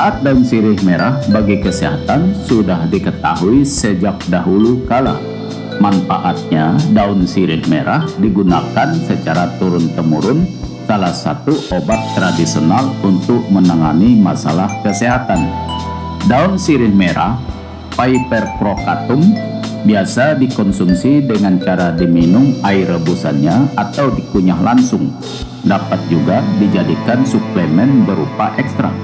Manfaat daun sirih merah bagi kesehatan sudah diketahui sejak dahulu kala. Manfaatnya, daun sirih merah digunakan secara turun-temurun salah satu obat tradisional untuk menangani masalah kesehatan. Daun sirih merah, Piper crocatum, biasa dikonsumsi dengan cara diminum air rebusannya atau dikunyah langsung. Dapat juga dijadikan suplemen berupa ekstrak.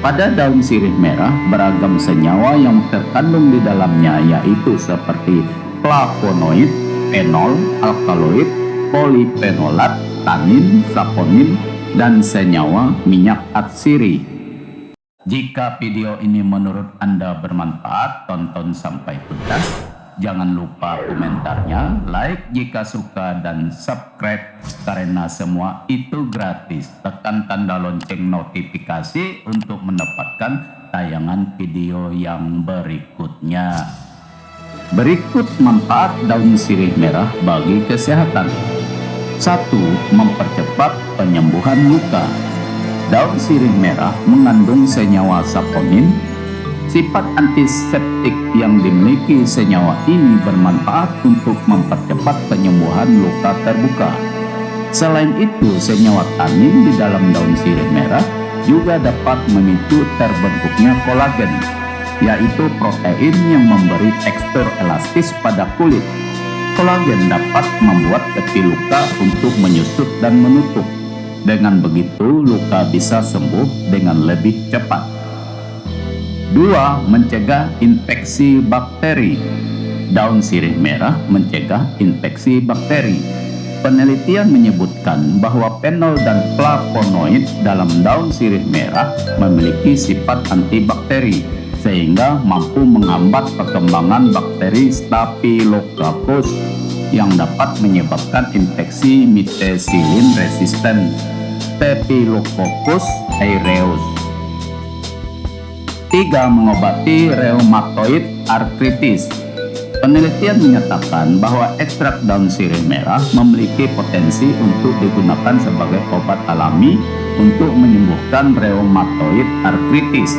Pada daun sirih merah beragam senyawa yang terkandung di dalamnya yaitu seperti flavonoid, fenol, alkaloid, polifenolat, tanin, saponin, dan senyawa minyak atsiri. Jika video ini menurut Anda bermanfaat, tonton sampai tuntas. Jangan lupa komentarnya, like jika suka dan subscribe karena semua itu gratis. Tekan tanda lonceng notifikasi untuk mendapatkan tayangan video yang berikutnya. Berikut manfaat daun sirih merah bagi kesehatan. 1. Mempercepat penyembuhan luka. Daun sirih merah mengandung senyawa saponin Sifat antiseptik yang dimiliki senyawa ini bermanfaat untuk mempercepat penyembuhan luka terbuka. Selain itu, senyawa tanin di dalam daun sirih merah juga dapat memicu terbentuknya kolagen, yaitu protein yang memberi tekstur elastis pada kulit. Kolagen dapat membuat tepi luka untuk menyusut dan menutup. Dengan begitu, luka bisa sembuh dengan lebih cepat. 2. Mencegah infeksi bakteri. Daun sirih merah mencegah infeksi bakteri. Penelitian menyebutkan bahwa fenol dan flavonoid dalam daun sirih merah memiliki sifat antibakteri sehingga mampu menghambat perkembangan bakteri Staphylococcus yang dapat menyebabkan infeksi methicillin resisten. Staphylococcus aureus 3. Mengobati rheumatoid arthritis Penelitian menyatakan bahwa ekstrak daun sirih merah memiliki potensi untuk digunakan sebagai obat alami untuk menyembuhkan rheumatoid arthritis.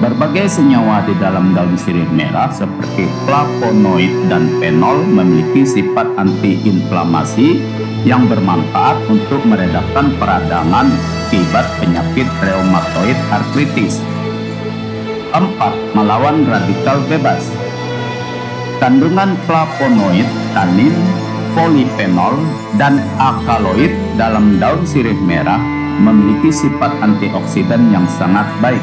Berbagai senyawa di dalam daun sirih merah seperti flavonoid dan fenol memiliki sifat antiinflamasi yang bermanfaat untuk meredakan peradangan akibat penyakit rheumatoid arthritis. 4. Melawan radikal bebas Kandungan flavonoid, tanin, polifenol, dan alkaloid dalam daun sirih merah memiliki sifat antioksidan yang sangat baik.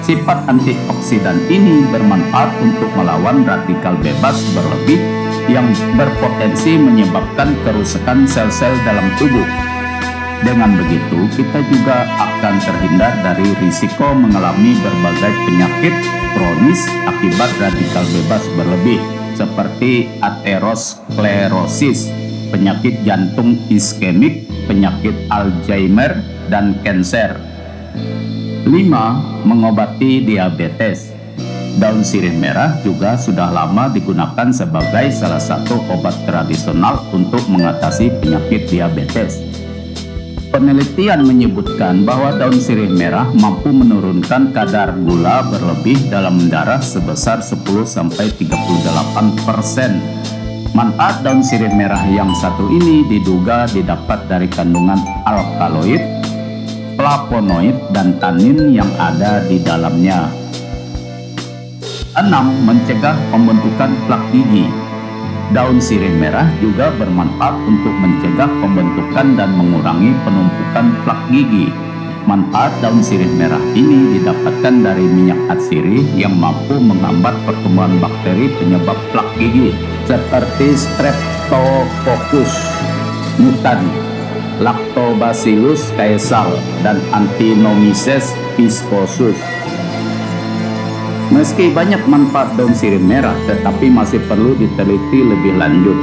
Sifat antioksidan ini bermanfaat untuk melawan radikal bebas berlebih yang berpotensi menyebabkan kerusakan sel-sel dalam tubuh dengan begitu, kita juga akan terhindar dari risiko mengalami berbagai penyakit kronis akibat radikal bebas berlebih seperti aterosklerosis, penyakit jantung iskemik, penyakit Alzheimer, dan kanser. 5. Mengobati diabetes Daun sirih merah juga sudah lama digunakan sebagai salah satu obat tradisional untuk mengatasi penyakit diabetes. Penelitian menyebutkan bahwa daun sirih merah mampu menurunkan kadar gula berlebih dalam darah sebesar 10-38%. Manfaat daun sirih merah yang satu ini diduga didapat dari kandungan alkaloid, flavonoid, dan tanin yang ada di dalamnya. 6. Mencegah pembentukan plak gigi Daun sirih merah juga bermanfaat untuk mencegah pembentukan dan mengurangi penumpukan plak gigi. Manfaat daun sirih merah ini didapatkan dari minyak atsiri yang mampu menghambat pertumbuhan bakteri penyebab plak gigi seperti Streptococcus mutan, Lactobacillus caesal, dan Antinomyces viscosus. Meski banyak manfaat daun sirih merah, tetapi masih perlu diteliti lebih lanjut.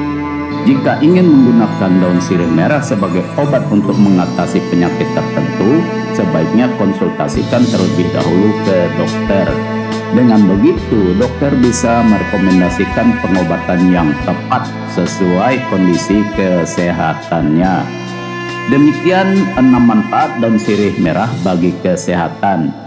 Jika ingin menggunakan daun sirih merah sebagai obat untuk mengatasi penyakit tertentu, sebaiknya konsultasikan terlebih dahulu ke dokter. Dengan begitu, dokter bisa merekomendasikan pengobatan yang tepat sesuai kondisi kesehatannya. Demikian enam manfaat daun sirih merah bagi kesehatan.